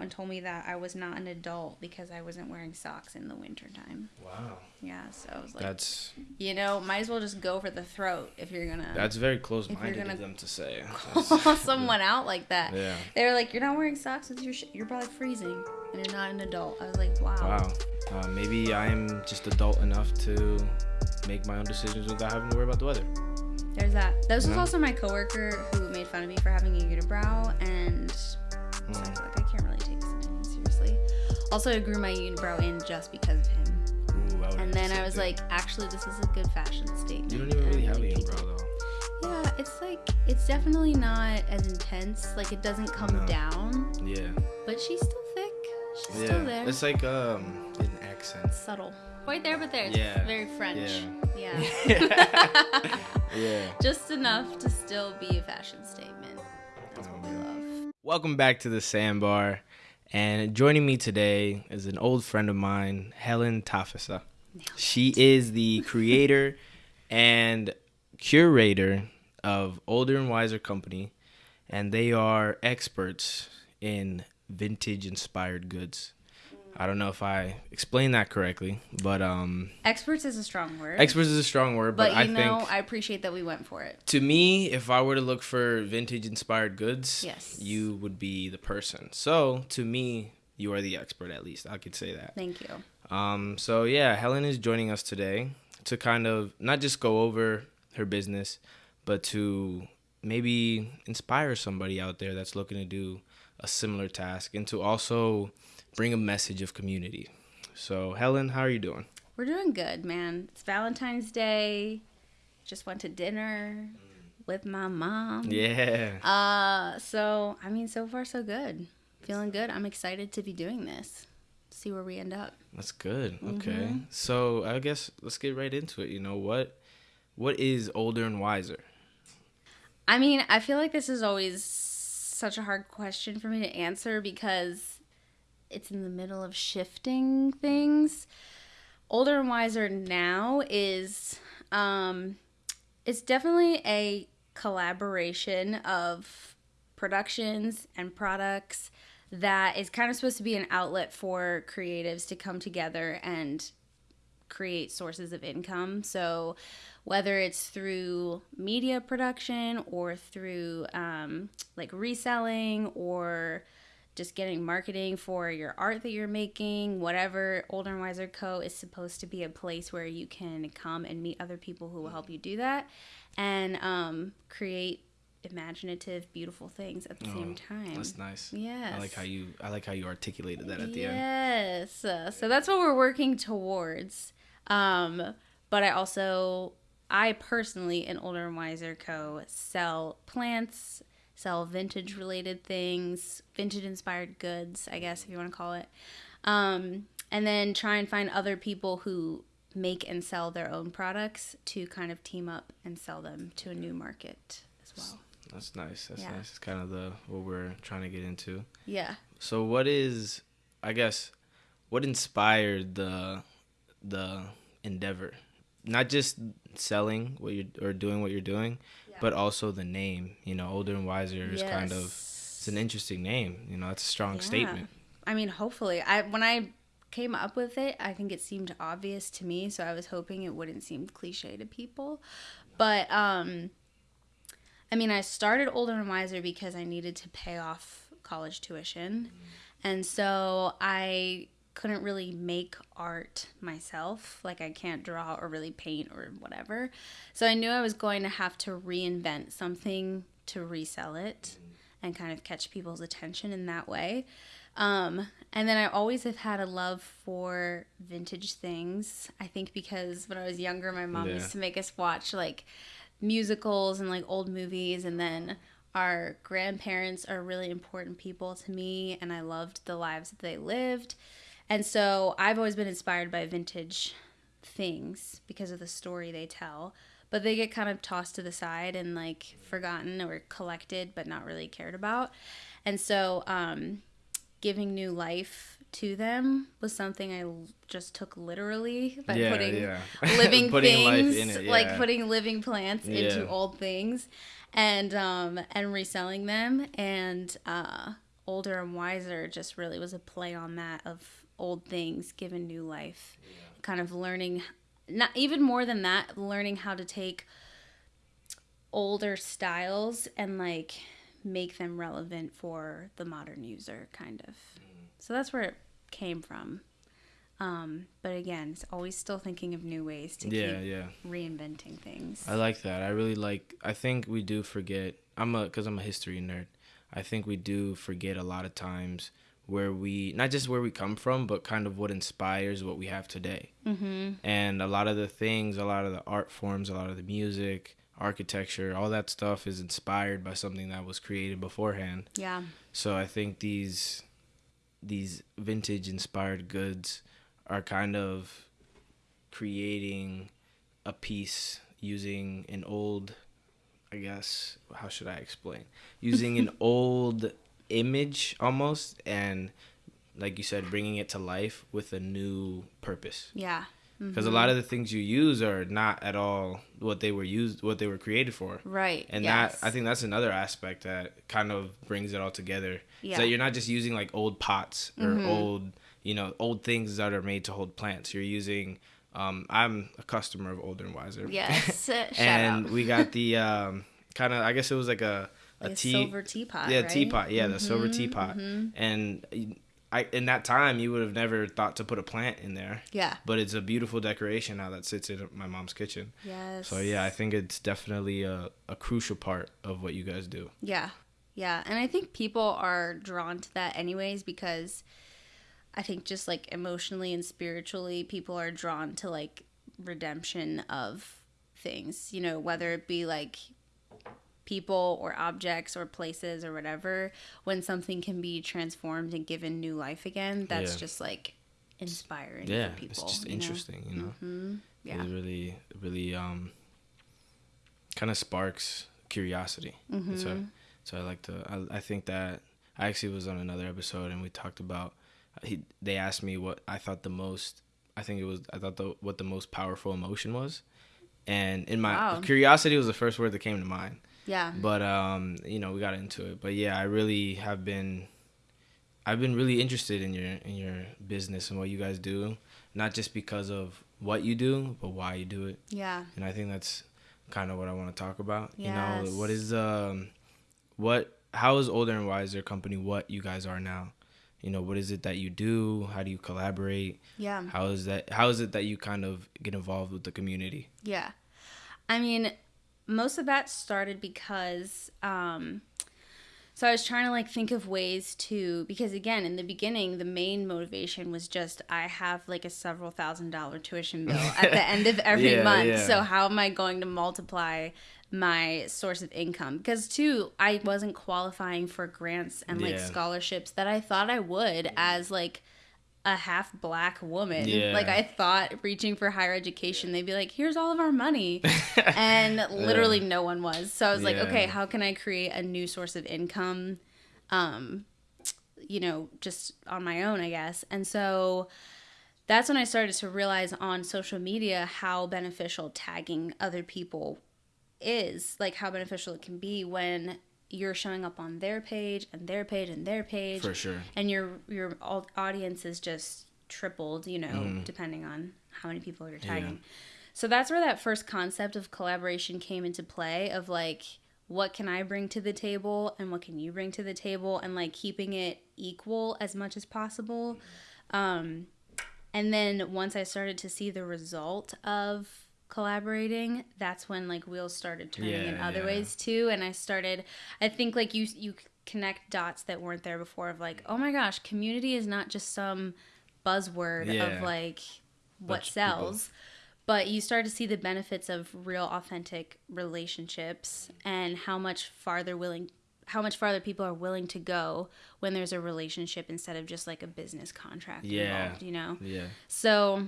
and told me that I was not an adult because I wasn't wearing socks in the wintertime. Wow. Yeah, so I was like, That's you know, might as well just go for the throat if you're gonna that's very close minded gonna- of them to say. call someone out like that. Yeah. They were like, "You're not wearing socks with your sh- you're probably freezing, and you're not an adult." I was like, "Wow." Wow. Uh, maybe I'm just adult enough to make my own decisions without having to worry about the weather. There's that. This was No. also my coworker who made fun of me for having a unibrow, and Hmm. Also, I grew my unibrow in just because of him. Ooh, I And then I was like, actually, this is a good fashion statement. you don't even really have a unibrow though. Yeah, it's like it's definitely not as intense. Like it doesn't come No. down, Yeah. but she's still thick. She's Yeah. still there. It's like um an accent. subtle. Right there, but there. It's Yeah. very French. Yeah. Yeah. Yeah. Just enough to still be a fashion statement. That's what we love. Welcome back to the Sandbar. And joining me today is an old friend of mine, Helen Tafisa. She is the creator and curator of Older and Wiser Company, and they are experts in vintage inspired goods. I don't know if I explained that correctly, but um, Experts is a strong word. experts is a strong word, but, but I you know, think I appreciate that we went for it. to me, if I were to look for vintage inspired goods, Yes. you would be the person. So to me, you are the expert at least. I could say that. Thank you. Um, so yeah, Helen is joining us today to kind of not just go over her business, but to maybe inspire somebody out there that's looking to do a similar task and to also bring a message of community. So Helen, how are you doing? We're doing good, man. It's Valentine's Day. Just went to dinner with my mom. Yeah. Uh, so I mean, so far so good. Feeling good. I'm excited to be doing this. See where we end up. That's good. Okay. Mm-hmm. So I guess let's get right into it. You know what? What is older and wiser? I mean, I feel like this is always such a hard question for me to answer because it's in the middle of shifting things. Older and wiser now is um it's definitely a collaboration of productions and products that is kind of supposed to be an outlet for creatives to come together and create sources of income. So, whether it's through media production or through um, like reselling or just getting marketing for your art that you're making, whatever, Older and Wiser Co. is supposed to be a place where you can come and meet other people who will help you do that and um, create imaginative, beautiful things at the same time. That's nice. Yes. I like how you I like how you articulated that at the end. Yes. So that's what we're working towards. Um, but I also, I personally, in Older and Wiser Co., sell plants, sell vintage related things, vintage inspired goods, I guess, if you want to call it. Um, and then try and find other people who make and sell their own products to kind of team up and sell them to a new market as well. That's nice. That's Yeah. nice. It's kind of the what we're trying to get into. Yeah. So what is I guess what inspired the the endeavor? Not just selling what you are or doing what you're doing, but also the name. You know, older and wiser is kind of it's an interesting name. You know, it's a strong Yeah. statement. I mean, hopefully. I when I came up with it, I think it seemed obvious to me, so I was hoping it wouldn't seem cliche to people. But um I mean, I started Older and Wiser because I needed to pay off college tuition. And so I couldn't really make art myself. Like I can't draw or really paint or whatever. So I knew I was going to have to reinvent something to resell it and kind of catch people's attention in that way. Um, and then I always have had a love for vintage things. I think because when I was younger, my mom Yeah. used to make us watch like musicals and like old movies, and then our grandparents are really important people to me, and I loved the lives that they lived. And so I've always been inspired by vintage things because of the story they tell. But they get kind of tossed to the side and like forgotten or collected, but not really cared about. And so, um, giving new life to them was something I just took literally by Yeah, putting yeah. living Putting life things, in it, like putting living plants into old things, and um, and reselling them. And uh, older and wiser just really was a play on that of old things given new life. Yeah. Kind of learning not even more than that, learning how to take older styles and like make them relevant for the modern user kind of. Mm. So that's where it came from. Um, but again, it's always still thinking of new ways to yeah, keep yeah. reinventing things. I like that. I really like. I think we do forget. I'm a because I'm a history nerd. I think we do forget a lot of times where we not just where we come from, but kind of what inspires what we have today. Mm-hmm. And a lot of the things, a lot of the art forms, a lot of the music, architecture, all that stuff is inspired by something that was created beforehand. Yeah. So I think these these vintage inspired goods are kind of creating a piece using an old I guess how should I explain? Using an old image almost and like you said bringing it to life with a new purpose. Yeah. Because mm-hmm. a lot of the things you use are not at all what they were used, what they were created for. Right. And yes. that I think that's another aspect that kind of brings it all together. Yeah. So you're not just using like old pots or mm-hmm. old you know old things that are made to hold plants. You're using. Um, I'm a customer of Older and Wiser. Yes, and we got the um, kind of. I guess it was like a a like tea, silver teapot. Yeah, right? teapot. Yeah, mm-hmm, the silver mm-hmm, teapot. Mm-hmm. And I in that time you would have never thought to put a plant in there. Yeah. But it's a beautiful decoration now that sits in my mom's kitchen. Yes. So yeah, I think it's definitely a, a crucial part of what you guys do. Yeah. Yeah. And I think people are drawn to that anyways because I think just like emotionally and spiritually, people are drawn to like redemption of things, you know, whether it be like people or objects or places or whatever, when something can be transformed and given new life again, that's yeah. just like inspiring yeah, people. It's just you interesting, know? you know. Mm-hmm. Yeah. It really, really um, kind of sparks curiosity. Mm-hmm. So, so I like to. I, I think that I actually was on another episode and we talked about he they asked me what I thought the most I think it was I thought the what the most powerful emotion was. And in my wow. curiosity was the first word that came to mind. Yeah. But um, you know, we got into it. But yeah, I really have been I've been really interested in your in your business and what you guys do, not just because of what you do, but why you do it. Yeah. And I think that's kind of what I want to talk about. Yes. You know, what is um what how is Older and Wiser company what you guys are now? you know what is it that you do how do you collaborate yeah how is that how is it that you kind of get involved with the community yeah i mean most of that started because um so I was trying to like think of ways to because again in the beginning the main motivation was just I have like a several thousand dollar tuition bill at the end of every yeah, month. Yeah. So how am I going to multiply my source of income because too i wasn't qualifying for grants and like yeah. scholarships that i thought i would as like a half black woman. Yeah. like i thought reaching for higher education they'd be like here's all of our money. And literally yeah. no one was. So i was like okay how can i create a new source of income um you know just on my own i guess? And so that's when I started to realize on social media how beneficial tagging other people is like how beneficial it can be when you're showing up on their page and their page and their page for sure and your your audience is just tripled you know mm. depending on how many people you're tagging yeah. so that's where that first concept of collaboration came into play of like what can i bring to the table and what can you bring to the table and like keeping it equal as much as possible um and then once i started to see the result of collaborating that's when like wheels started turning yeah, in other yeah. ways too and i started i think like you you connect dots that weren't there before of like oh my gosh community is not just some buzzword yeah. of like what sells but you start to see the benefits of real authentic relationships and how much farther willing how much farther people are willing to go when there's a relationship instead of just like a business contract yeah. involved you know yeah so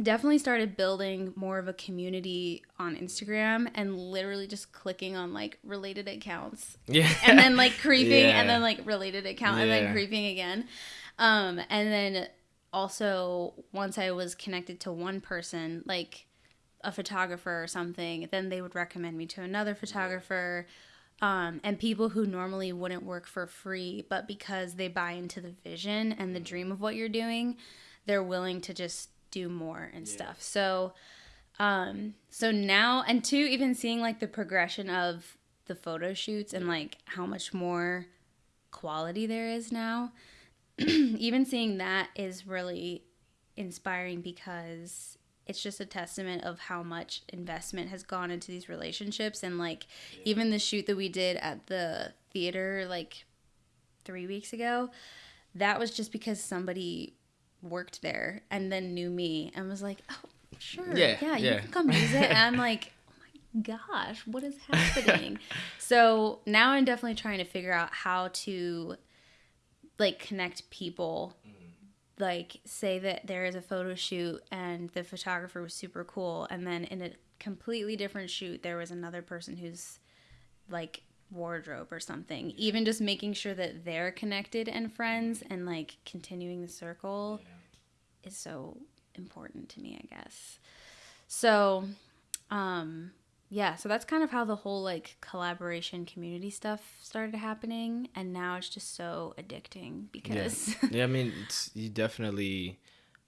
definitely started building more of a community on Instagram and literally just clicking on like related accounts. Yeah. And then like creeping yeah. and then like related account yeah. and then creeping again. Um and then also once I was connected to one person like a photographer or something, then they would recommend me to another photographer Um, and people who normally wouldn't work for free, but because they buy into the vision and the dream of what you're doing, they're willing to just do more and stuff. So, um, so now, and two, even seeing like the progression of the photo shoots and like how much more quality there is now, even seeing that is really inspiring because it's just a testament of how much investment has gone into these relationships and like even the shoot that we did at the theater like 3 weeks ago that was just because somebody worked there and then knew me and was like oh sure. Yeah, yeah, you yeah. can come use it and i'm like oh my gosh what is happening? So now i'm definitely trying to figure out how to like connect people. Mm-hmm. Like say that there is a photo shoot and the photographer was super cool and then in a completely different shoot there was another person who's like wardrobe or something even just making sure that they're connected and friends and like continuing the circle is so important to me i guess. So um yeah so that's kind of how the whole like collaboration community stuff started happening and now it's just so addicting because yeah, I mean, it's you definitely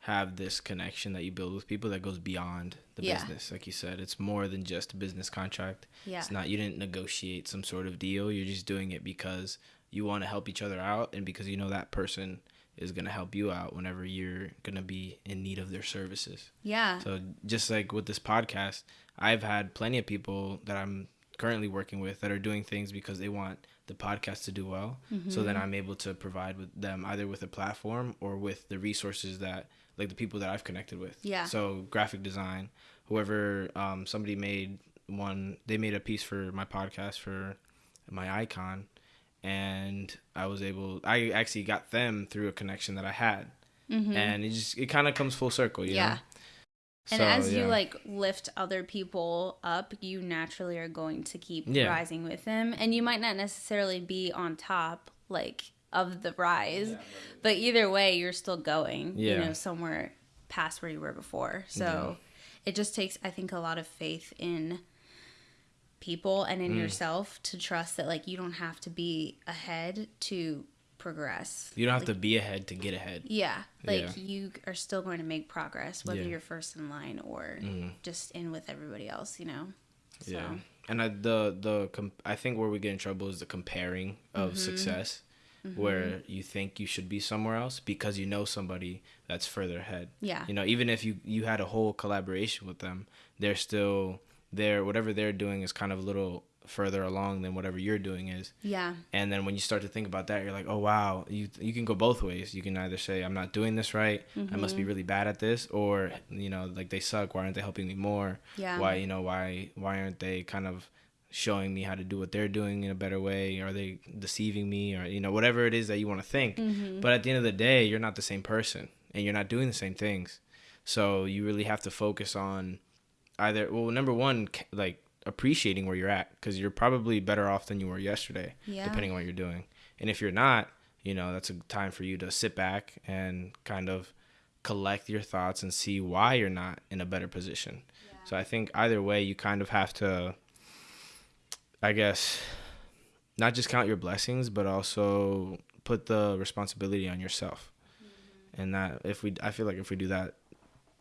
have this connection that you build with people that goes beyond the Yeah. business. Like you said, it's more than just a business contract. Yeah. It's not you didn't negotiate some sort of deal. You're just doing it because you want to help each other out and because you know that person is going to help you out whenever you're going to be in need of their services. yeah So just like with this podcast, I've had plenty of people that I'm currently working with that are doing things because they want the podcast to do well. So then mm-hmm. I'm able to provide with them either with a platform or with the resources that like the people that I've connected with. Yeah. So graphic design, whoever um, somebody made one, they made a piece for my podcast for my icon, and I was able. I actually got them through a connection that I had, and it just it kind of comes full circle. You Mm-hmm. Yeah. Know? And So, as you like lift other people up, you naturally are going to keep Yeah. rising with them. And you might not necessarily be on top like of the rise, but either way you're still going, you know, somewhere past where you were before. So it just takes I think a lot of faith in people and Mm. in yourself to trust that like you don't have to be ahead to progress. You don't have to be ahead to get ahead. Yeah, like Yeah. you are still going to make progress whether Yeah. you're first in line or Mhm. just in with everybody else, you know. So, Yeah, and I, the the com- I think where we get in trouble is the comparing of Mm-hmm. success, Mm-hmm. where you think you should be somewhere else because you know somebody that's further ahead. Yeah. you know, even if you you had a whole collaboration with them, they're still there. Whatever they're doing is kind of a little further along than whatever you're doing is. Yeah. And then when you start to think about that, you're like, oh wow, you you can go both ways. You can either say I'm not doing this right, I must be mm-hmm. really bad at this, or you know, like they suck. Why aren't they helping me more? Yeah. Why you know why why aren't they kind of showing me how to do what they're doing in a better way? Are they deceiving me, or you know whatever it is that you want to think? Mm-hmm. But at the end of the day, you're not the same person, and you're not doing the same things. So you really have to focus on either well, number one, like appreciating where you're at because you're probably better off than you were yesterday Yeah. depending on what you're doing. And if you're not, you know, that's a time for you to sit back and kind of collect your thoughts and see why you're not in a better position. So I think either way, you kind of have to, I guess, not just count your blessings, but also put the responsibility on yourself. Mm-hmm. And that if we, I feel like if we do that,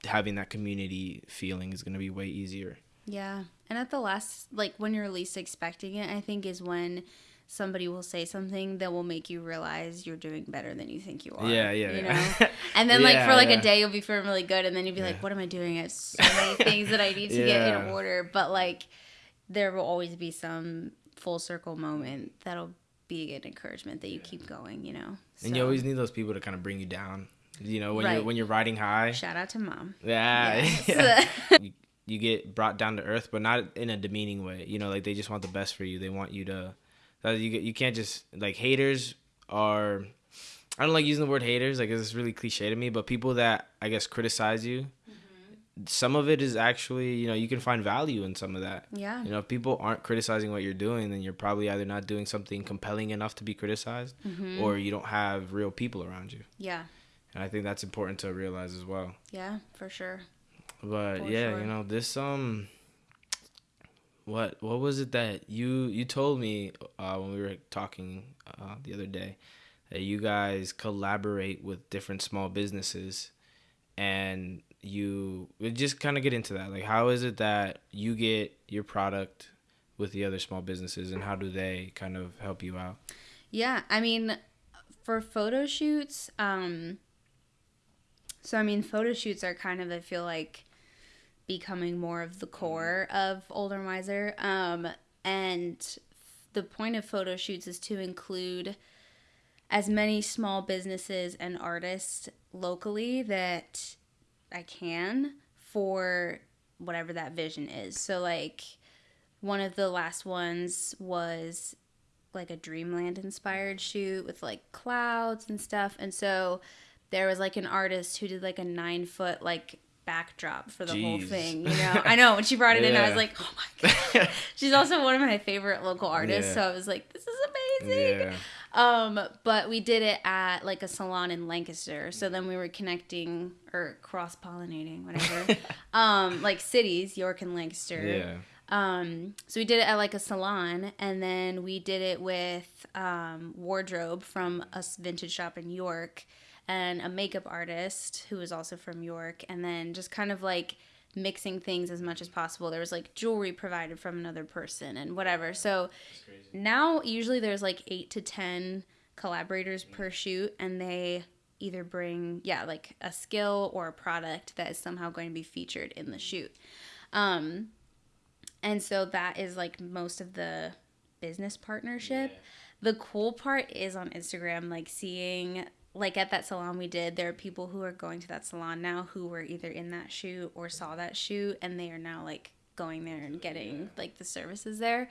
having that community feeling is going to be way easier. Yeah. And at the last, like when you're least expecting it, I think is when somebody will say something that will make you realize you're doing better than you think you are. Yeah, yeah, You yeah. know? And then like for like yeah. a day you'll be feeling really good and then you'll be like, what am I doing? I have so many things that I need to get in order. But like there will always be some full circle moment that'll be an encouragement that you keep going, you know? And you always need those people to kind of bring you down. You know, when Right. you're when you're riding high, shout out to mom. yeah, Yes. you, you get brought down to earth, but not in a demeaning way. You know, like they just want the best for you. They want you to. You get- you can't just like haters are. I don't like using the word haters. Like it's really cliche to me, but people that I guess criticize you. Some of it is actually, you know, you can find value in some of that. Yeah. You know, if people aren't criticizing what you're doing, then you're probably either not doing something compelling enough to be criticized, Mm-hmm. or you don't have real people around you. Yeah. And I think that's important to realize as well. Yeah, for sure. But For yeah, sure. you know, this um what what was it that you you told me uh, when we were talking uh, the other day that you guys collaborate with different small businesses and you just kind of get into that. Like how is it that you get your product with the other small businesses and how do they kind of help you out? Yeah i mean for photo shoots um so i mean photo shoots are kind of i feel like becoming more of the core of older wiser um and the point of photo shoots is to include as many small businesses and artists locally that I can for whatever that vision is. So like one of the last ones was like a dreamland inspired shoot with like clouds and stuff and so there was like an artist who did like a nine foot like backdrop for the Jeez. whole thing you know i know when she brought it yeah. in i was like oh my god she's also one of my favorite local artists yeah. so i was like this is amazing yeah. Um, but we did it at like a salon in Lancaster. So then we were connecting or cross pollinating, whatever. um, like cities, York and Lancaster. Yeah. Um, so we did it at like a salon, and then we did it with um, wardrobe from a vintage shop in York, and a makeup artist who was also from York, and then just kind of like mixing things as much as possible. There was like jewelry provided from another person and whatever. So now usually there's like eight to ten collaborators mm-hmm. per shoot, and they either bring yeah like a skill or a product that is somehow going to be featured in the mm-hmm. shoot. Um, and so that is like most of the business partnership. Yeah. The cool part is on Instagram, like seeing like at that salon we did, there are people who are going to that salon now who were either in that shoot or saw that shoot, and they are now like going there and getting like the services there.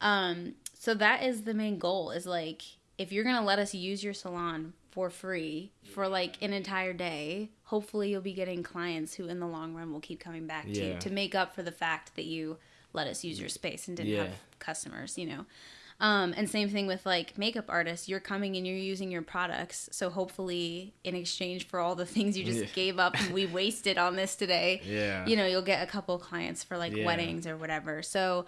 Um, so that is the main goal is like if you're gonna let us use your salon for free for like an entire day, hopefully you'll be getting clients who in the long run will keep coming back to you to make up for the fact that you let us use your space and didn't yeah. have customers, you know. Um, and same thing with like makeup artists. You're coming and you're using your products. So hopefully, in exchange for all the things you just yeah. gave up and we wasted on this today, yeah. you know, you'll get a couple clients for like yeah. weddings or whatever. So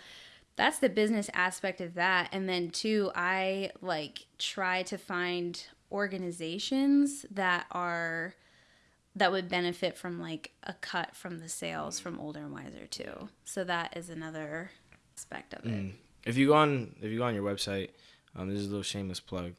that's the business aspect of that. And then two, I like try to find organizations that are that would benefit from like a cut from the sales from older and wiser too. So that is another aspect of it. Mm if you go on if you go on your website, um, this is a little shameless plug.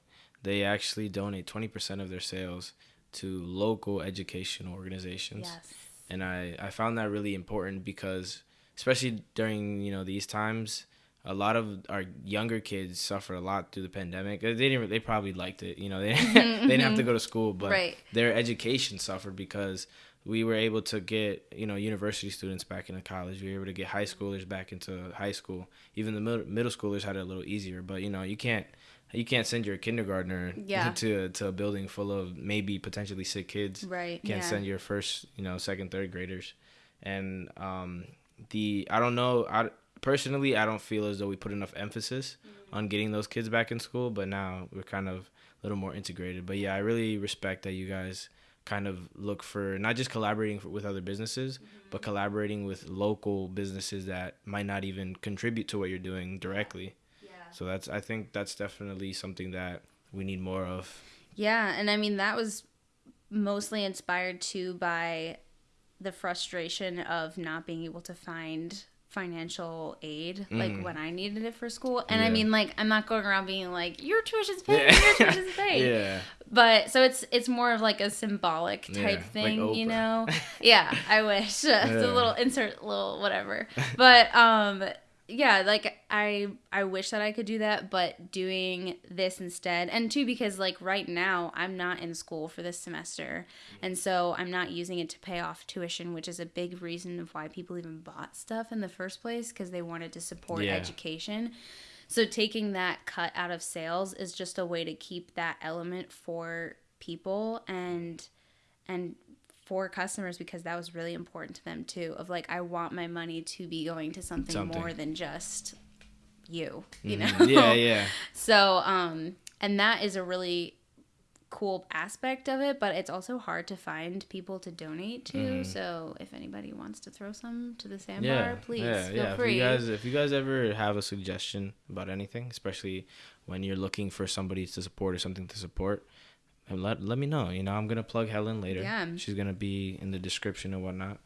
They actually donate twenty percent of their sales to local educational organizations. Yes. And I, I found that really important because especially during, you know, these times, a lot of our younger kids suffered a lot through the pandemic. They didn't. They probably liked it. You know, they they didn't have to mm-hmm. go to school, but right. their education suffered because we were able to get you know university students back into college. We were able to get high schoolers back into high school. Even the middle, middle schoolers had it a little easier. But you know you can't you can't send your kindergartner yeah. to to a building full of maybe potentially sick kids. Right. You can't yeah. send your first you know second third graders, and um the I don't know I personally I don't feel as though we put enough emphasis mm-hmm. on getting those kids back in school. But now we're kind of a little more integrated. But yeah, I really respect that you guys kind of look for not just collaborating for, with other businesses, mm-hmm. but collaborating with local businesses that might not even contribute to what you're doing directly. Yeah. So that's I think that's definitely something that we need more of. Yeah, and I mean that was mostly inspired too by the frustration of not being able to find financial aid like mm. when I needed it for school. And yeah. I mean like I'm not going around being like your tuition's paid, yeah. your tuition's paid. yeah. But so it's it's more of like a symbolic type yeah, thing, like you know. yeah, I wish. it's a little insert little whatever. But um yeah like i i wish that i could do that but doing this instead and two because like right now i'm not in school for this semester and so i'm not using it to pay off tuition which is a big reason of why people even bought stuff in the first place because they wanted to support yeah. education so taking that cut out of sales is just a way to keep that element for people and and for customers because that was really important to them too of like i want my money to be going to something, something. more than just you you mm-hmm. know yeah yeah so um and that is a really cool aspect of it, but it's also hard to find people to donate to. Mhm. So if anybody wants to throw some to the sandbar, please yeah, feel yeah. free. If you guys, if you guys ever have a suggestion about anything, especially when you're looking for somebody to support or something to support, let let me know. You know, I'm gonna plug Helen later. Yeah. she's gonna be in the description and whatnot.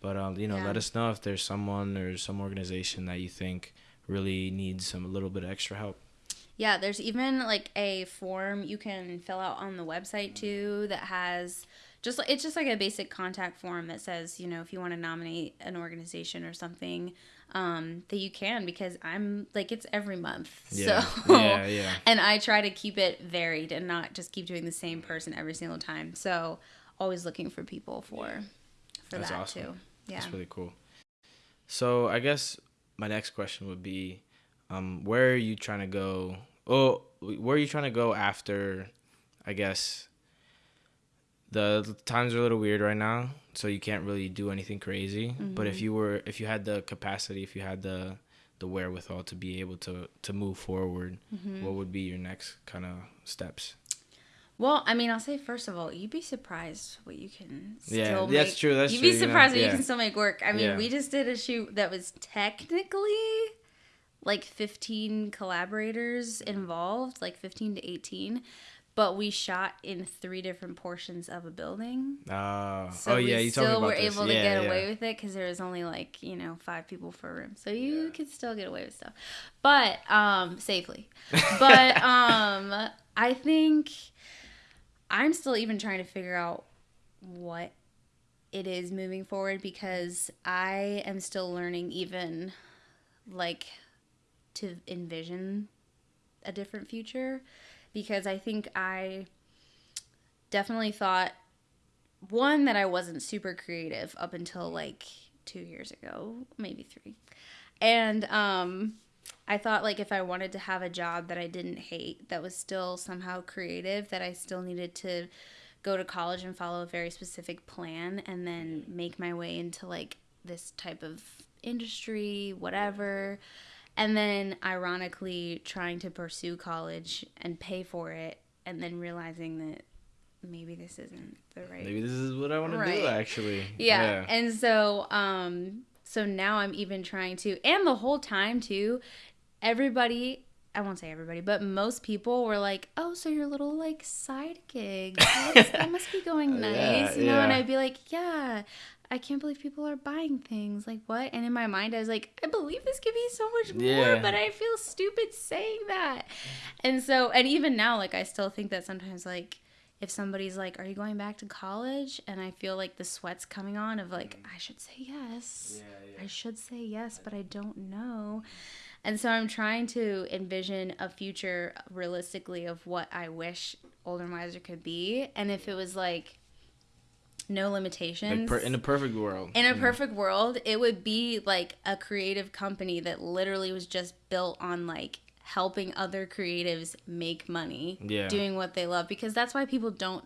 But um, you know, Yeah. let us know if there's someone or some organization that you think really needs some a little bit of extra help. Yeah, there's even like a form you can fill out on the website too that has just it's just like a basic contact form that says, you know, if you want to nominate an organization or something, um, that you can because I'm like it's every month. Yeah, So yeah, yeah. and I try to keep it varied and not just keep doing the same person every single time. So always looking for people for for That's that awesome. too. Yeah. That's really cool. So I guess my next question would be, um, where are you trying to go? Oh, where are you trying to go after? I guess the, times are a little weird right now, so you can't really do anything crazy. But if Mm-hmm. you were, if you had the capacity, if you had the the wherewithal to be able to to move forward, Mm-hmm. what would be your next kind of steps? Well, I mean, I'll say first of all, you'd be surprised what you can still Yeah, make. that's true, that's you'd true, be you know, surprised what yeah. you can still make work. I mean, Yeah. we just did a shoot that was technically like 15 collaborators involved, like 15 to 18, but we shot in three different portions of a building. Uh, So oh yeah, you still about were this. able to yeah, get yeah. away with it because there was only like you know five people for a room, so you could still get away with stuff, but um safely. But um, I think I'm still even trying to figure out what it is moving forward because I am still learning even like to envision a different future because I think I definitely thought one that I wasn't super creative up until like 2 years ago, maybe 3. And um I thought like if I wanted to have a job that I didn't hate that was still somehow creative that I still needed to go to college and follow a very specific plan and then make my way into like this type of industry, whatever. And then ironically trying to pursue college and pay for it and then realizing that maybe this isn't the right Maybe this is what I want to do actually. yeah. And so um so now I'm even trying to and the whole time too, everybody I won't say everybody, but most people were like, "Oh, so your little like side gig, that must be going nice," Yeah, you know. And. I'd be like, "Yeah, I can't believe people are buying things. Like what?" And in my mind, I was like, "I believe this could be so much more, Yeah. but I feel stupid saying that." And so, and even now, like I still think that sometimes, like if somebody's like, "Are you going back to college?" and I feel like the sweat's coming on of like, mm. I should say yes. I should say yes, but I don't know. And so I'm trying to envision a future realistically of what I wish Older and Wiser could be. And if it was like no Like limitations. per, in a perfect world. in a know? perfect world, it would be like a creative company that literally was just built on like helping other creatives make money Yeah. doing what they love because that's why people don't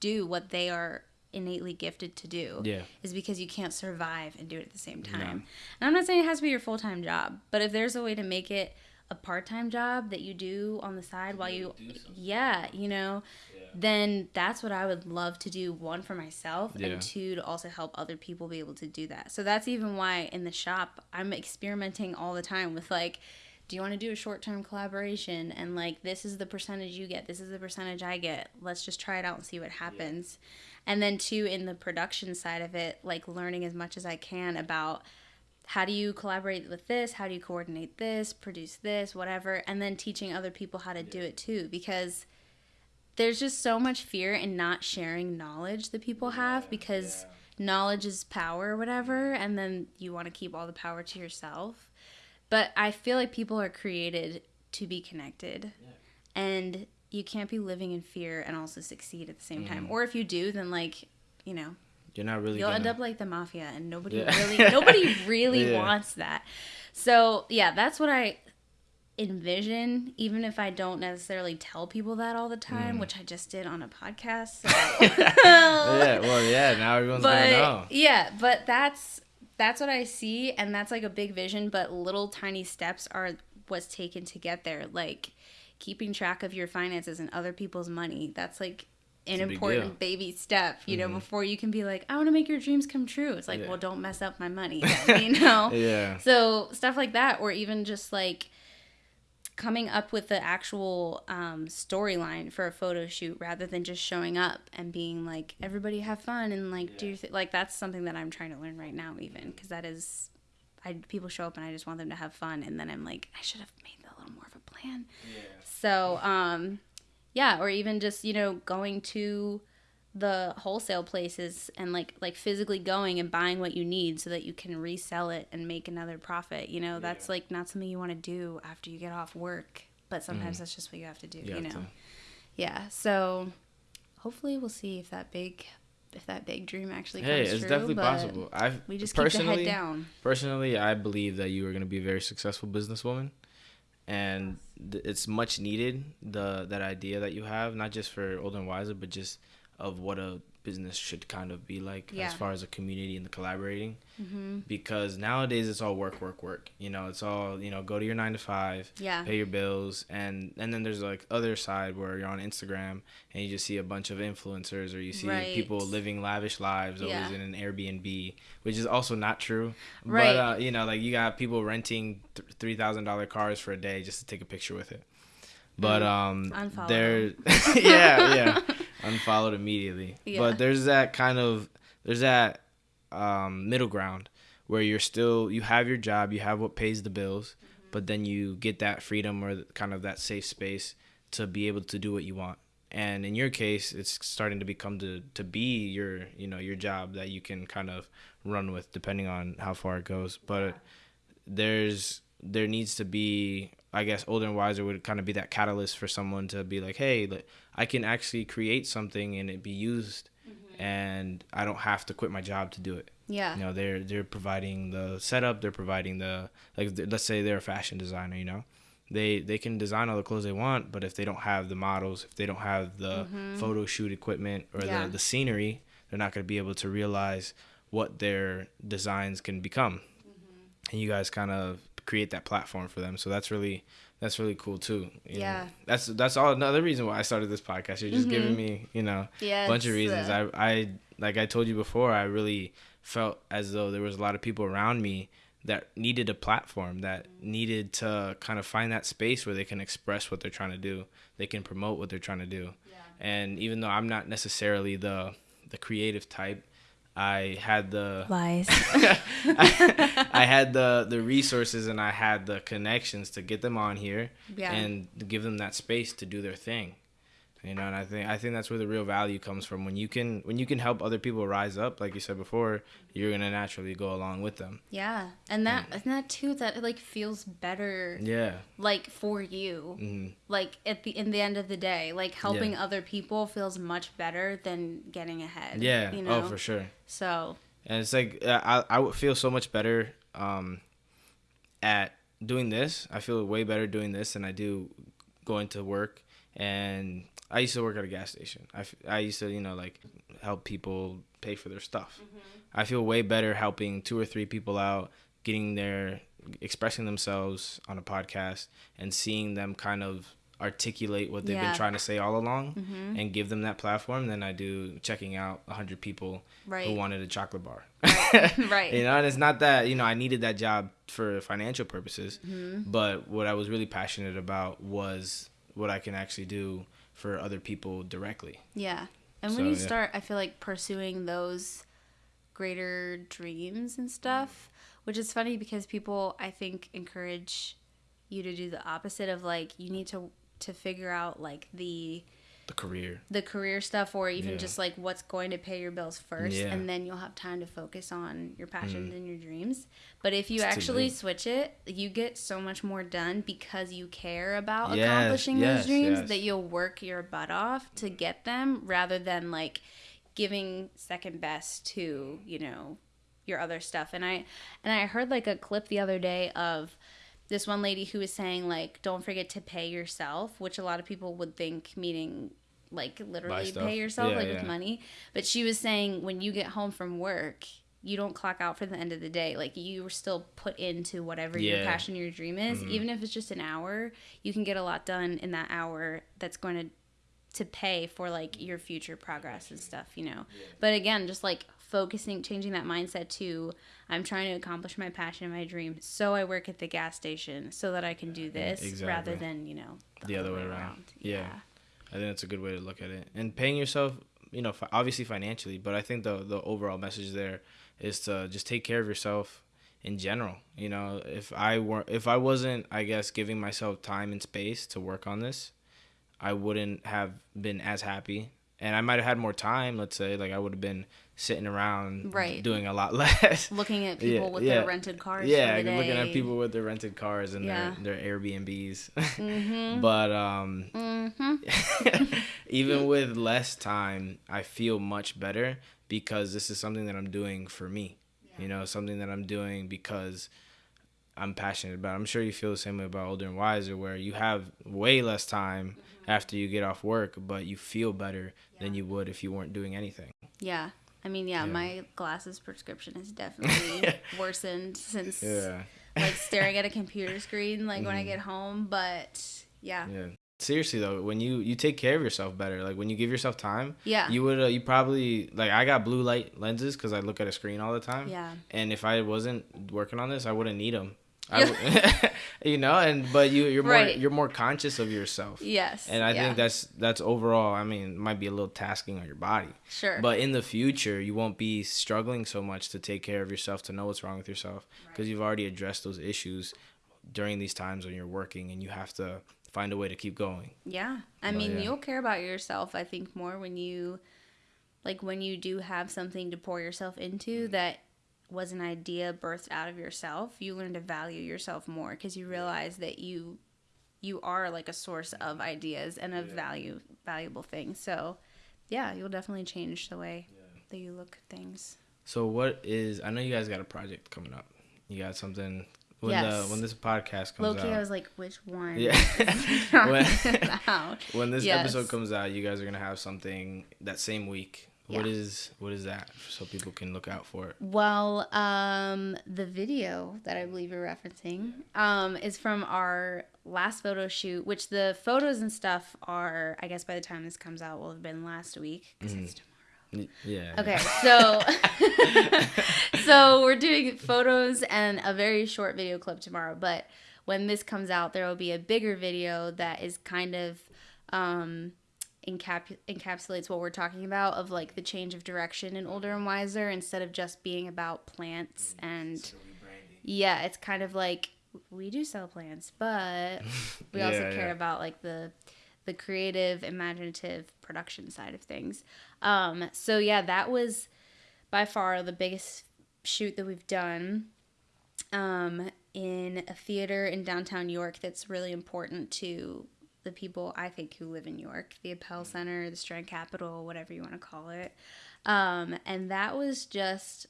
do what they are innately gifted to do Yeah. is because you can't survive and do it at the same time. And I'm not saying it has to be your full time job, but if there's a way to make it a part time job that you do on the side while you, yeah, you know, then that's what I would love to do. One for myself, Yeah. and two to also help other people be able to do that. So that's even why in the shop I'm experimenting all the time with like. Do you want to do a short term collaboration? And like, this is the percentage you get, this is the percentage I get. Let's just try it out and see what happens and then two in the production side of it like learning as much as i can about how do you collaborate with this? How do you coordinate this? Produce this whatever. And then teaching other people how to do it too. Because there's just so much fear in not sharing knowledge that people have because knowledge is power or whatever and then you want to keep all the power to yourself. But i feel like people are created to be connected. And you can't be living in fear and also succeed at the same time. Mm-hmm. Or if you do then like you know You're not really. you'll gonna, end up like the mafia and nobody Yeah. really nobody really Yeah. wants that so yeah that's what i envision even if i don't necessarily tell people that all the time mm. which i just did on a podcast so. yeah. Well, yeah. Now everyone's but gonna know. yeah but that's that's what i see and that's like a big vision but little tiny steps are what's taken to get there like keeping track of your finances and other people's money. That's like an important baby step, you know, Mhm. before you can be like, I want to make your dreams come true. It's like, Yeah. well, don't mess up my money, you know? Yeah. So stuff like that, or even just like coming up with the actual um, storyline for a photo shoot rather than just showing up and being like, everybody have fun and like do th- like that's something that I'm trying to learn right now, even because that is, I people show up and I just want them to have fun, and then I'm like, I should have made a little more of a plan. Yeah. So, um, yeah, or even just you know going to the wholesale places and like like physically going and buying what you need so that you can resell it and make another profit. You know, that's like not something you want to do after you get off work, but sometimes mm. that's just what you have to do. You You, know, to. yeah. So hopefully we'll see if that big if that big dream actually Hey, comes it's true. definitely possible. I've We just keep the head down. personally, I believe that you are going to be a very successful businesswoman, and th- it's much needed. The that idea that you have, not just for older and wiser, but just of what a business should kind of be like Yeah. as far as a community and the collaborating. hmm Because nowadays it's all work, work, work. You know, it's all you know. Go to your nine to five, Yeah. pay your bills, and and then there's like other side where you're on Instagram and you just see a bunch of influencers or you see Right. people living lavish lives, always Yeah. in an Airbnb, which is also not true. Right. But uh, you know, like you got people renting three thousand dollar cars for a day just to take a picture with it. But Mm. um, there, yeah, yeah, unfollowed immediately. Yeah. But there's that kind of there's that um, middle ground where you're still you have your job, you have what pays the bills, Mm-hmm. but then you get that freedom or kind of that safe space to be able to do what you want. And in your case, it's starting to become to to be your you know your job that you can kind of run with depending on how far it goes. But there's there needs to be I guess older and wiser would kind of be that catalyst for someone to be like, hey, like, I can actually create something and it be used, and I don't have to quit my job to do it. Yeah. You know, they're they're providing the setup, they're providing the like. Let's say they're a fashion designer. You know, they they can design all the clothes they want, but if they don't have the models, if they don't have the photo shoot equipment or Mm-hmm. Yeah. the the scenery, they're not going to be able to realize what their designs can become. And you guys kind of create that platform for them, so that's really that's really cool too. you know. Yeah. that's that's all another reason why I started this podcast. You're just giving mm-hmm. me, you know, Yeah. a bunch of reasons. I, I like I told you before, I really felt as though there was a lot of people around me that needed a platform, that needed to kind of find that space where they can express what they're trying to do, they can promote what they're trying to do. And even though I'm not necessarily the the creative type, I had the lies. I, I had the the resources and I had the connections to get them on here Yeah. and give them that space to do their thing. You know, and I think I think that's where the real value comes from. When you can when you can help other people rise up, like you said before, you're gonna naturally go along with them. Yeah, and that and that too that like feels better Yeah. like for you. hmm Like at the in the end of the day, like helping Yeah. other people feels much better than getting ahead. Yeah. you know. Oh, for sure. So And it's like uh, I I would feel so much better um at doing this. I feel way better doing this than I do going to work. And I used to work at a gas station. I, f- I used to you know like help people pay for their stuff. I feel way better helping two or three people out, getting their expressing themselves on a podcast and seeing them kind of articulate what they've Yeah. been trying to say all along and give them that platform than I do checking out 100 people Right. who wanted a chocolate bar. right. You know, and it's not that, you know, I needed that job for financial purposes, Mm-hmm. but what I was really passionate about was what I can actually do for other people directly. Yeah. And So, when you yeah. start, I feel like pursuing those greater dreams and stuff, which is funny because people, I think, encourage you to do the opposite of like you need to to figure out like the The career. the career stuff or even Yeah. just like what's going to pay your bills first Yeah. and then you'll have time to focus on your passions mm. and your dreams but if you It's actually switch it you get so much more done because you care about Yes, accomplishing yes, those dreams yes. that you'll work your butt off to get them rather than like giving second best to you know your other stuff and i and i heard like a clip the other day of this one lady who was saying like don't forget to pay yourself which a lot of people would think meaning like literally pay yourself Yeah, like yeah. with money but she was saying when you get home from work you don't clock out for the end of the day. Like you were still put into whatever your passion, your dream is. Mhm. Even if it's just an hour, you can get a lot done in that hour. That's going to to pay for like your future progress and stuff, you know. But again, just like focusing, changing that mindset to I'm trying to accomplish my passion and my dream. So I work at the gas station so that I can do this rather exactly. than you know The other way around. Yeah. I think that's a good way to look at it. And paying yourself, you know, obviously financially, but I think the the overall message there is to just take care of yourself in general. You know, if I were if I wasn't, I guess, giving myself time and space to work on this, I wouldn't have been as happy. And I might have had more time, let's say, like I would have been sitting around Right. doing a lot less. Looking at people Yeah, with yeah. their rented cars. yeah, looking at people with their rented cars and Yeah. their their Airbnbs. Mhm. but um Mhm. even with less time, I feel much better because this is something that I'm doing for me. You know, something that I'm doing because I'm passionate about. I'm sure you feel the same way about Older and Wiser, where you have way less time after you get off work, but you feel better than you would if you weren't doing anything. Yeah. I mean, yeah, Yeah. my glasses prescription has definitely worsened since Yeah. like staring at a computer screen like when I get home, but yeah. Yeah. Seriously though, when you you take care of yourself better, like when you give yourself time, Yeah. you would uh, you probably like I got blue light lenses because I look at a screen all the time. Yeah. and if I wasn't working on this, I wouldn't need them. I you know, and but you you're more Right. you're more conscious of yourself, Yes. and I yeah. think that's that's overall. I mean, might be a little tasking on your body, sure. but in the future, you won't be struggling so much to take care of yourself, to know what's wrong with yourself, because you've already addressed those issues during these times when you're working, and you have to find a way to keep going. Yeah. I But, mean, yeah. you'll care about yourself, I think, more when you, like, when you do have something to pour yourself into Mm. that was an idea birthed out of yourself. You learn to value yourself more because you realize that you, you are like a source of ideas and of value, valuable things. So, yeah, you'll definitely change the way that you look at things. So, what is? I know you guys got a project coming up. You got something when Yes. the when this podcast comes Loki, out. I was like, which one? Yeah. when, when, when this Yes. episode comes out, you guys are gonna have something that same week. What Yeah. is what is that? So people can look out for it. Well, um, the video that I believe you're referencing um, is from our last photo shoot, which the photos and stuff are, I guess by the time this comes out, will have been last week. 'cause it's Y- Yeah. Okay, so so we're doing photos and a very short video clip tomorrow, but when this comes out, there will be a bigger video that is kind of um, encap- encapsulates what we're talking about of like the change of direction in older and wiser instead of just being about plants and yeah, it's kind of like we do sell plants, but we also care yeah. about like the the creative, imaginative production side of things. Um, so yeah, that was by far the biggest shoot that we've done um, in a theater in downtown York. That's really important to the people I think who live in York, the Appell Center, the Strand Capitol, whatever you want to call it. Um, and that was just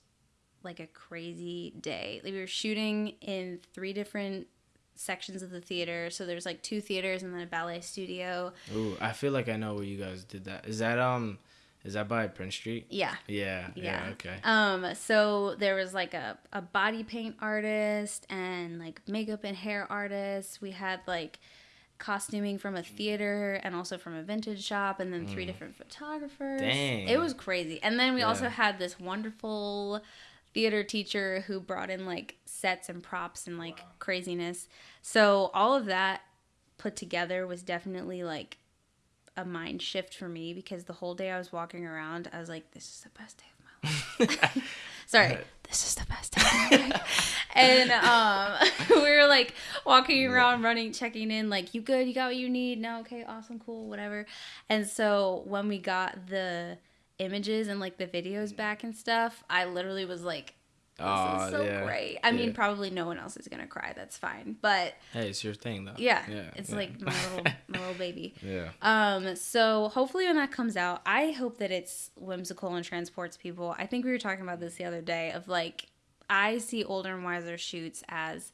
like a crazy day. Like, we were shooting in three different sections of the theater. So there's like two theaters and then a ballet studio. Ooh, I feel like I know where you guys did that. Is that um, is that by Prince Street? Yeah. Yeah. Yeah. Yeah. okay. Um, so there was like a, a body paint artist and like makeup and hair artists. We had like costuming from a theater and also from a vintage shop and then three different photographers. Mm. Dang. It was crazy. And then we also had this wonderful theater teacher who brought in like sets and props and like craziness. So all of that put together was definitely like a mind shift for me because the whole day I was walking around, I was like, this is the best day of my life. Sorry, this is the best day of my life. and um, we were like walking around, running, checking in, like, you good? You got what you need? No, okay, awesome, cool, whatever. And so when we got the images and like the videos back and stuff, I literally was like, this is so yeah, great. I mean, probably no one else is gonna cry. That's fine, but Hey, it's your thing though. yeah, Yeah. it's yeah. like my little my little baby. yeah. Um, so hopefully when that comes out, I hope that it's whimsical and transports people. I think we were talking about this the other day of like I see older and wiser shoots as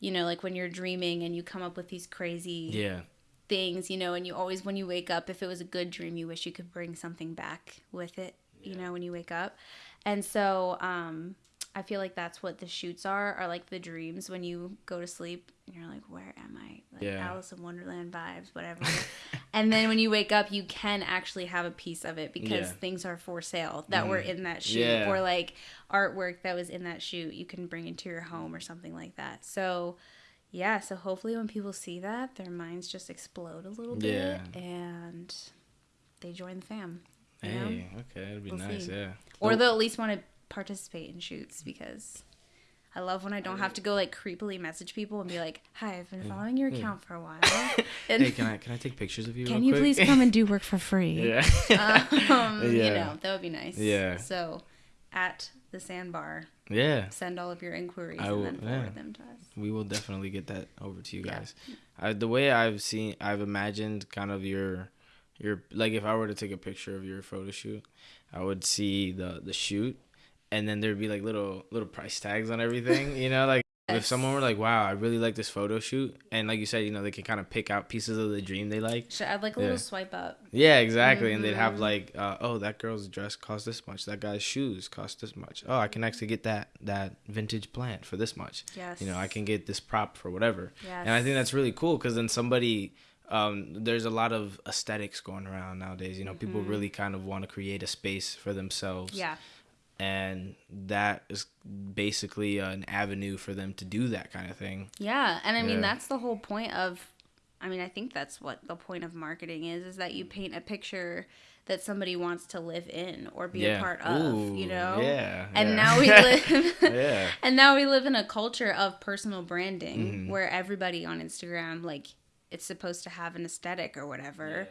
you know, like when you're dreaming and you come up with these crazy Yeah. things, you know, and you always when you wake up, if it was a good dream, you wish you could bring something back with it you know, when you wake up. And so um, I feel like that's what the shoots are, are like the dreams when you go to sleep and you're like, where am I? Like Yeah. Alice in Wonderland vibes, whatever. and then when you wake up, you can actually have a piece of it because Yeah. things are for sale that were mm-hmm. in that shoot Yeah. or like artwork that was in that shoot you can bring into your home or something like that. So yeah, so hopefully when people see that, their minds just explode a little bit and they join the fam. you know? Okay, that'd be We'll nice. see. Yeah. Or they'll at least want to participate in shoots because I love when I don't have to go like creepily message people and be like, "Hi, I've been following your account for a while. And Hey, can I can I take pictures of you? can you quick? please come and do work for free?" yeah. Um, You know, that would be nice. Yeah. So, at the sandbar, yeah. send all of your inquiries I and then forward yeah. them to us. We will definitely get that over to you Yeah. guys. I, the way I've seen, I've imagined kind of your, your like if I were to take a picture of your photo shoot, I would see the the shoot, and then there'd be like little little price tags on everything. You know, like if someone were like, "Wow, I really like this photo shoot," and like you said, you know, they can kind of pick out pieces of the dream they like. Should add like a Yeah. little swipe up. Yeah, exactly. And they'd have Mhm. like, uh, oh, that girl's dress cost this much. That guy's shoes cost this much. Oh, I can actually get that that vintage plant for this much. Yes. You know, I can get this prop for whatever. Yes. And I think that's really cool because then somebody, um, there's a lot of aesthetics going around nowadays. You know, people really kind of want to create a space for themselves. Mm-hmm. Yeah. And that is basically an avenue for them to do that kind of thing. Yeah, and I mean Yeah. that's the whole point of I mean I think that's what the point of marketing is is that you paint a picture that somebody wants to live in or be a part of, you know? Yeah. And yeah. now we live Yeah. And now we live in a culture of personal branding Mm-hmm. where everybody on Instagram like it's supposed to have an aesthetic or whatever.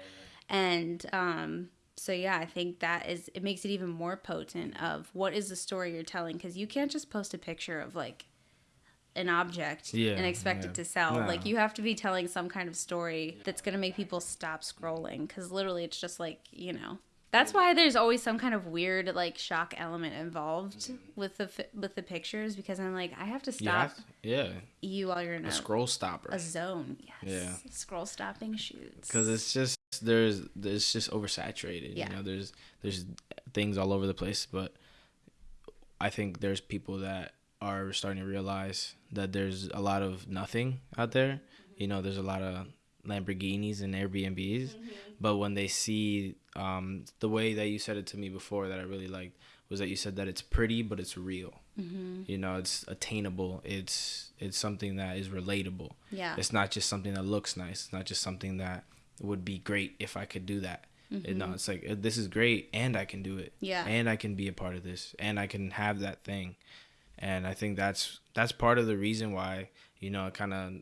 And um so yeah, I think that is it makes it even more potent of what is the story you're telling cuz you can't just post a picture of like an object Yeah, and expect yeah. it to sell. No. Like you have to be telling some kind of story that's going to make people stop scrolling cuz literally it's just like, you know. That's why there's always some kind of weird like shock element involved with the with the pictures because I'm like I have to Yeah. stop Yeah. you while you're in A a, scroll stopper. a zone. Yes. Yeah. Scroll stopping shoots. because it's just there's it's just oversaturated Yeah. you know there's there's things all over the place but i think there's people that are starting to realize that there's a lot of nothing out there. Mm-hmm. You know there's a lot of lamborghinis and airbnbs mm-hmm. but when they see um, the way that you said it to me before that i really liked was that you said that it's pretty but it's real. Mm-hmm. You know it's attainable. It's it's something that is relatable. Yeah. it's not just something that looks nice. It's not just something that would be great if I could do that. It- no, it's like uh, this is great, and I can do it. Mm-hmm. Yeah. and I can be a part of this, and I can have that thing. And I think that's that's part of the reason why you know it kind of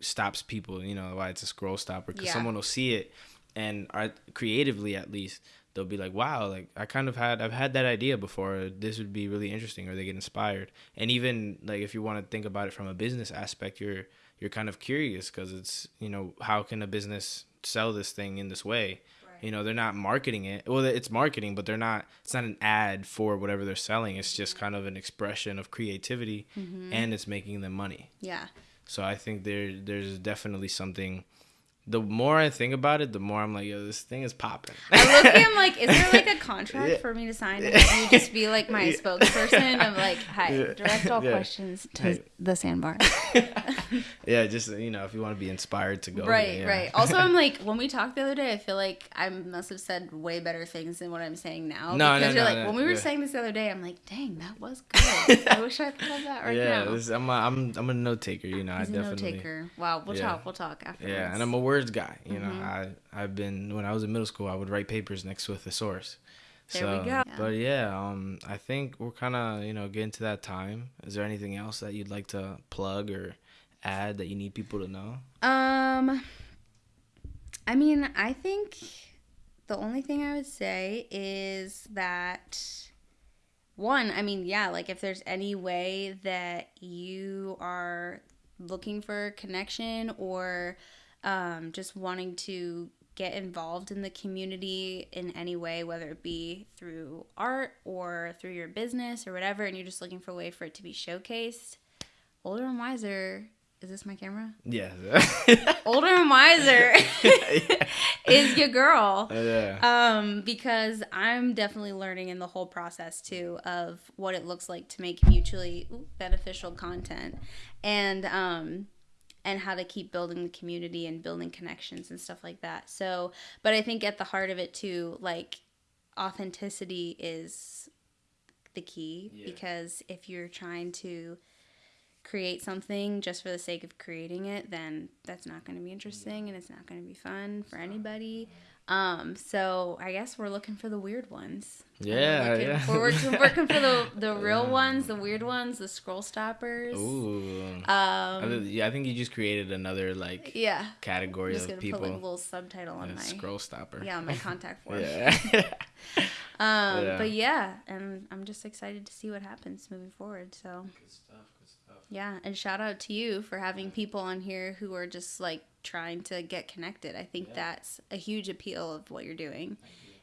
stops people. You know why it's a scroll stopper because Yeah. someone will see it, and art, creatively at least they'll be like, "Wow, like I kind of had I've had that idea before. This would be really interesting." Or they get inspired. And even like if you want to think about it from a business aspect, you're you're kind of curious because it's you know how can a business sell this thing in this way? You know they're not marketing it. Well, it's marketing, but they're not. It's not an ad for whatever they're selling. It's just mm-hmm. kind of an expression of creativity, mm-hmm. and it's making them money. yeah. So I think there there's definitely something. The more I think about it, the more I'm like, yo, this thing is popping. I look at him like, is there like a contract Yeah. for me to sign and have you just be like my Yeah. spokesperson? I'm like, hi, Yeah. direct all Yeah. questions to the sandbar. yeah, just you know, if you want to be inspired to go. right, yeah. right. Also, I'm like, when we talked the other day, I feel like I must have said way better things than what I'm saying now. No, because no, you're no, like, no, when we were yeah. saying this the other day, I'm like, dang, that was good. I wish I thought of that right yeah, now. this, I'm a, I'm I'm a note taker. You know, He's I a note definitely. taker. Wow, we'll Yeah. talk. We'll talk after. Yeah, and I'm a words guy. You know, Mm-hmm. I I've been when I was in middle school, I would write papers next to a thesaurus. There we go. But yeah, um, I think we're kind of you know getting to that time. Is there anything else that you'd like to plug or add that you need people to know? Um, I mean, I think the only thing I would say is that one, I mean, yeah, like if there's any way that you are looking for connection or um, just wanting to get involved in the community in any way, whether it be through art or through your business or whatever, and you're just looking for a way for it to be showcased, Older and Wiser. Is this my camera? Yeah. Older and Wiser is your girl. yeah. Um, because I'm definitely learning in the whole process too of what it looks like to make mutually beneficial content, and um, and how to keep building the community and building connections and stuff like that. So, but I think at the heart of it too, like authenticity is the key Yeah. because if you're trying to create something just for the sake of creating it, then that's not going to be interesting and it's not going to be fun for anybody. Um, so I guess we're looking for the weird ones. Yeah, We're looking, yeah. We're working, working for the the real ones, the weird ones, the scroll stoppers. Ooh. I Um, yeah, I think you just created another like yeah. I'm category just of gonna people. put like a little subtitle on Yeah, my scroll stopper. yeah on my contact form. Yeah. Um, Yeah. but yeah, and I'm just excited to see what happens moving forward. So good stuff. Yeah, and shout out to you for having people on here who are just like trying to get connected. I think that's a huge appeal of what you're doing.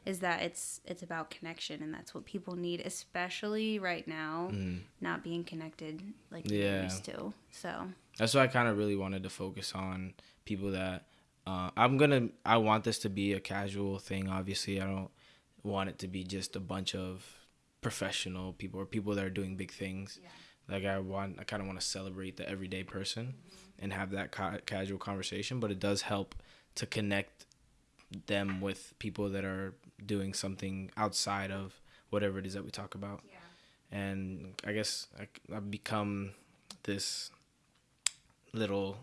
Is that it's it's about connection and that's what people need, especially right now, Mm. not being connected like Yeah. they used to. So That's why I kind of really wanted to focus on people that uh, I'm gonna. I want this to be a casual thing. Obviously, I don't want it to be just a bunch of professional people or people that are doing big things. Like I want, I kind of want to celebrate the everyday person and have that ca- casual conversation. But it does help to connect them with people that are doing something outside of whatever it is that we talk about. And I guess I, I've become this little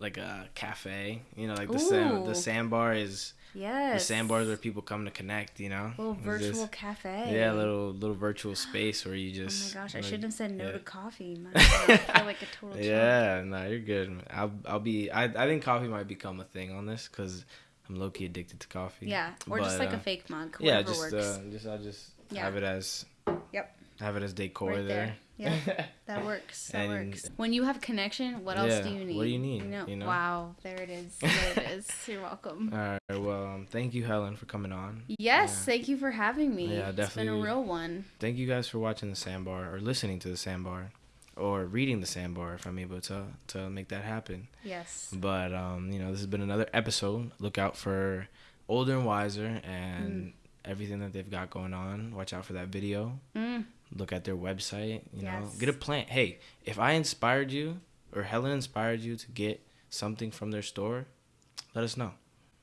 like a cafe you know like the sand, the sandbar is yes, the sandbar is where people come to connect you know little virtual just- cafe. yeah little little virtual space where you just. Oh my gosh, I shouldn't have said no yeah. to coffee. God, I feel like a total yeah no you're good man. i'll i'll be i, I think coffee might become a thing on this because i'm low-key addicted to coffee Yeah, or just But, like a uh, fake mug. yeah just works. uh just i'll just Yeah. have it as Yep. have it as decor Right there, there. Yeah. That works. That And- works. When you have connection, what else Yeah, do you need? what do you need, you know? Wow, there it is. There it is. You're welcome. all right well um, thank you helen for coming on Yes, Yeah. thank you for having me. Yeah, definitely. It's been a real one. thank you guys for watching the sandbar or listening to the sandbar or reading the sandbar if i'm able to to make that happen Yes. but um you know this has been another episode look out for older and wiser and everything that they've got going on watch out for that video Mm. Look at their website you know Yes. get a plan hey if i inspired you or helen inspired you to get something from their store let us know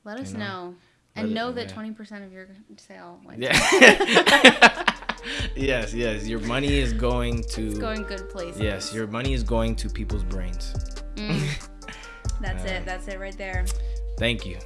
Let us You know. know? And it- know that yeah. twenty percent of your sale went yeah yes yes your money is going to it's going good places. Yes, your money is going to people's brains. Mm. That's Uh, it. That's it right there. Thank you.